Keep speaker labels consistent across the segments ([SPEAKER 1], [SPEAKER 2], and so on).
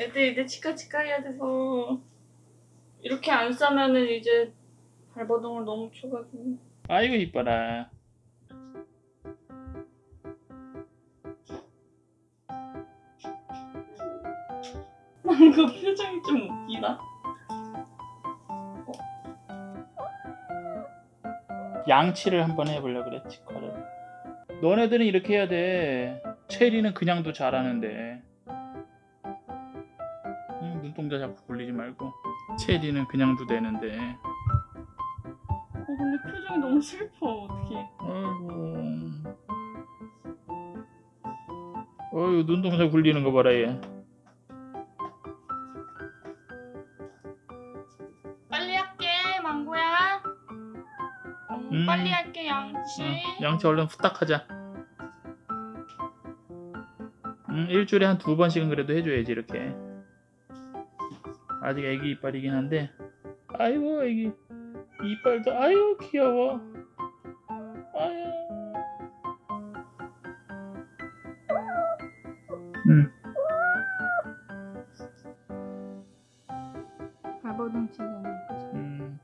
[SPEAKER 1] 애들 이제 치카치카 해야 돼서 이렇게 안 싸면은 이제 발버둥을 너무 쳐가지고
[SPEAKER 2] 아이고 이뻐라.
[SPEAKER 1] 그 표정이 좀 웃기다.
[SPEAKER 2] 양치를 한번 해보려 그래 치과를. 너네들은 이렇게 해야 돼. 체리는 그냥도 잘하는데. 응, 눈동자 자꾸 굴리지 말고. 체리는 그냥 도 되는데.
[SPEAKER 1] 어, 근데 표정이 너무 슬퍼. 어떡해.
[SPEAKER 2] 아이고. 어휴 눈동자 굴리는 거 봐라 얘.
[SPEAKER 1] 빨리 할게, 망고야. 음,
[SPEAKER 2] 음.
[SPEAKER 1] 빨리 할게, 양치.
[SPEAKER 2] 응, 양치 얼른 후딱 하자. 음, 일주일에 한 두 번씩은 그래도 해줘야지 이렇게. 아직 애기 이빨이긴 한데. 아이고 애기 이빨도 아유 귀여워. 아유. 음,
[SPEAKER 1] 발버둥 치잖아.
[SPEAKER 2] 음.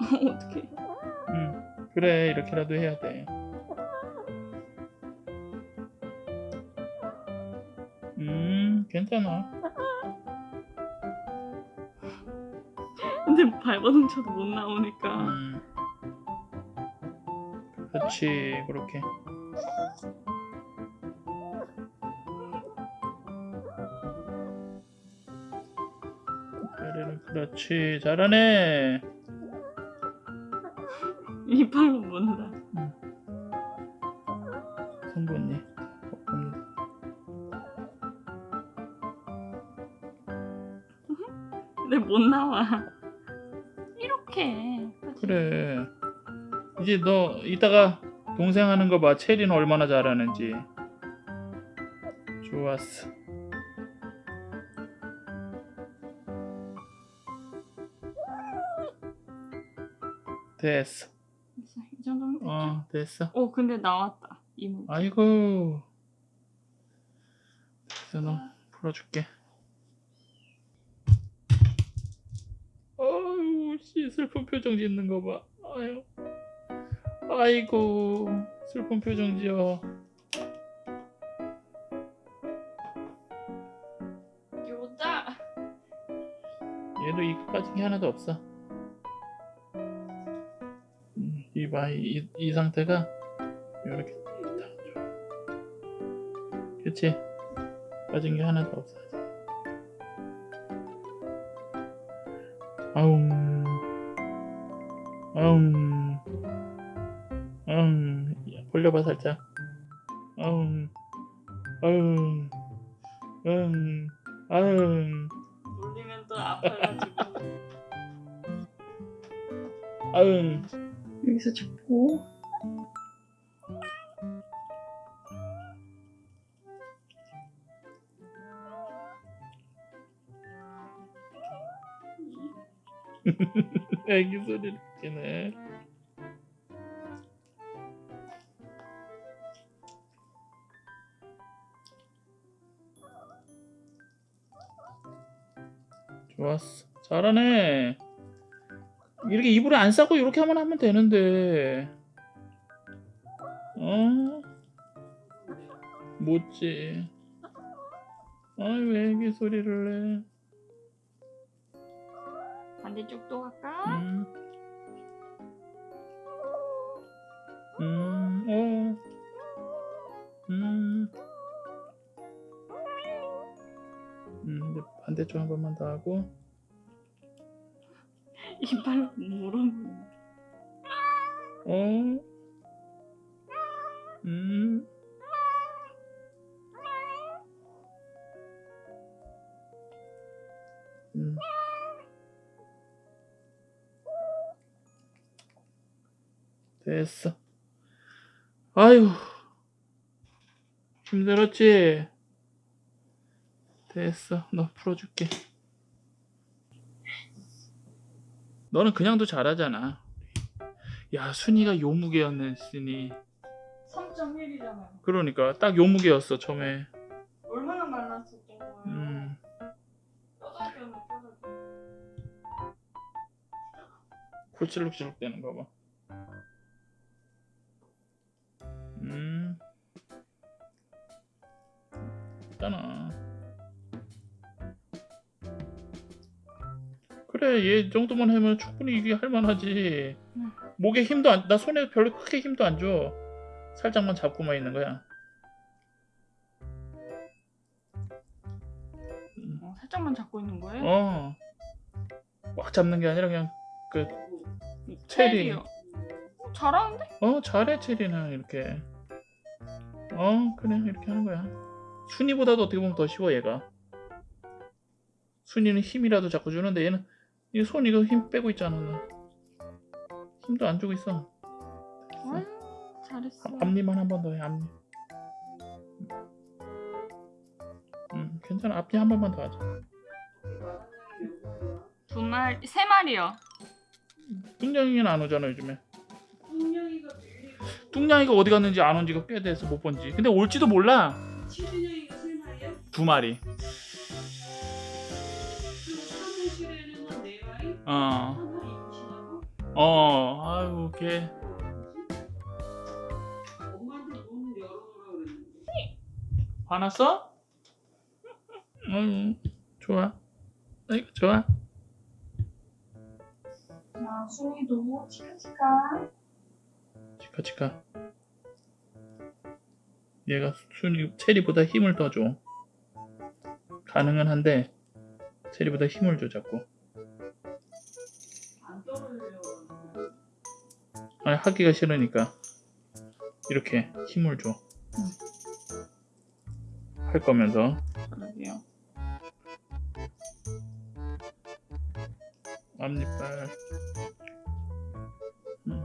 [SPEAKER 2] 음, 그래 이렇게라도 해야 돼. 괜찮아.
[SPEAKER 1] 근데 발버둥 쳐도 못 나오니까.
[SPEAKER 2] 음. 그렇지 그렇게. 그래, 그렇지 잘하네.
[SPEAKER 1] 이빨로 문다.
[SPEAKER 2] 성분이.
[SPEAKER 1] 못 나와. 이렇게.
[SPEAKER 2] 그래. 이제 너 이따가 동생 하는 거 봐. 체리는 얼마나 잘하는지. 좋았어. 됐어.
[SPEAKER 1] 이 정도면 됐죠?
[SPEAKER 2] 어, 됐어.
[SPEAKER 1] 어, 근데 나왔다. 이물.
[SPEAKER 2] 아이고. 됐어, 너 풀어줄게. 슬픈 표정 짓는 거 봐. 아유. 아이고, 슬픈 표정 지어.
[SPEAKER 1] 요다.
[SPEAKER 2] 얘도 이 빠진 게 하나도 없어. 음, 이봐, 이, 이 상태가 이렇게. 그치? 빠진 게 하나도 없어. 아웅, 아웅, 아웅, 야, 벌려봐 살짝. 아웅, 아웅, 아웅, 아웅.
[SPEAKER 1] 놀리면 또 아파가지고.
[SPEAKER 2] 아응
[SPEAKER 1] 여기서 잡고.
[SPEAKER 2] 애기 소리를 듣기네 좋았어. 잘하네. 이렇게 이불에 안 싸고 이렇게 하면 하면 되는데. 어? 못지? 아이 왜 애기 소리를 내
[SPEAKER 1] 반대쪽도 갈까?
[SPEAKER 2] 음. 음, 어. 음. 음, 이제 반대쪽 한 번만 더 하고.
[SPEAKER 1] 이빨로 물어보는.
[SPEAKER 2] 어. 음. 됐어. 아유. 힘들었지? 됐어. 너 풀어줄게. 너는 그냥도 잘하잖아. 야, 순이가 요무개였으니.
[SPEAKER 1] 4.1이잖아요.
[SPEAKER 2] 그러니까 딱 요 무게였어 처음에.
[SPEAKER 1] 얼마나 말랐었던 거예요.
[SPEAKER 2] 음.
[SPEAKER 1] 뼈다귀는 뼈다귀.
[SPEAKER 2] 굴찔룩찔룩 되는 거 봐. 그래 얘 정도만 하면 충분히 이게 할만하지.
[SPEAKER 1] 음.
[SPEAKER 2] 목에 힘도 안, 나 손에 별로 크게 힘도 안 줘. 살짝만 잡고만 있는 거야.
[SPEAKER 1] 어, 살짝만 잡고 있는 거예요?
[SPEAKER 2] 어. 꽉 잡는 게 아니라 그냥 그 체리.
[SPEAKER 1] 체리요. 어, 잘하는데?
[SPEAKER 2] 어 잘해 체리는 이렇게 어 그래 이렇게 하는 거야 순이보다도 어떻게 보면 더 쉬워 얘가 순이는 힘이라도 자꾸 주는데 얘는 이 손 이거 힘 빼고 있잖아 나. 힘도 안 주고 있어.
[SPEAKER 1] 아유, 잘했어.
[SPEAKER 2] 앞- 앞니만 한 번 더 해 앞니. 음 괜찮아. 앞니 한 번만 더 하자.
[SPEAKER 1] 두 마리, 세 마리요.
[SPEAKER 2] 뚱냥이는 안 오잖아 요즘에. 뚱냥이가 어디 갔는지 안 온 지가 꽤 돼서 못 본지. 근데 올지도 몰라.
[SPEAKER 3] 치즈냥이가 세 마리야?
[SPEAKER 2] 두 마리 어? 어, 아유, 걔. 화났어? 응, 좋아. 아이고, 좋아.
[SPEAKER 1] 야, 순이도 치카치카.
[SPEAKER 2] 치카, 치카. 얘가 순이, 체리보다 힘을 더 줘. 가능은 한데, 체리보다 힘을 줘, 자꾸. 아니, 하기가 싫으니까. 이렇게 힘을 줘. 할 거면서.
[SPEAKER 1] 그러게요.
[SPEAKER 2] 앞니빨. 음.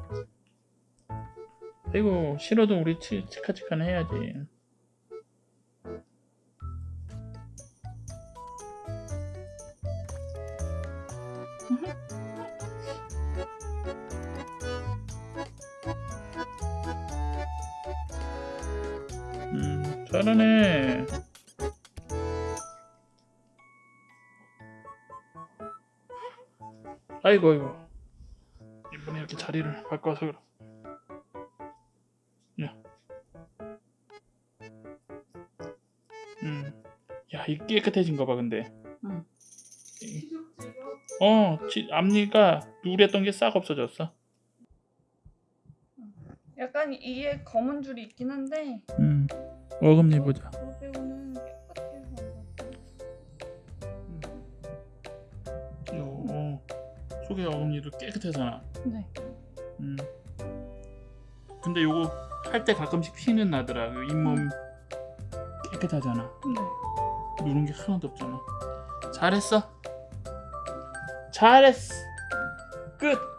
[SPEAKER 2] 아이고 싫어도 우리 치, 치카치카는 해야지. 음 잘하네. 아이고 아이고 이번에 이렇게 자리를 바꿔서 그럼 야. 음. 야, 이 깨끗해진 거 봐, 근데.
[SPEAKER 1] 응.
[SPEAKER 2] 어, 치, 앞니가 누랬던 게 싹 없어졌어.
[SPEAKER 1] 이게 검은 줄이 있긴 한데
[SPEAKER 2] 음. 어금니 보자.
[SPEAKER 1] 빼고는 깨끗해서
[SPEAKER 2] 요, 어. 속에 어금니도 깨끗하잖아.
[SPEAKER 1] 네.
[SPEAKER 2] 음. 근데 요거 할 때 가끔씩 피는 나더라. 그 잇몸 깨끗하잖아.
[SPEAKER 1] 네.
[SPEAKER 2] 누른 게 하나도 없잖아. 잘했어. 잘했어. 끝.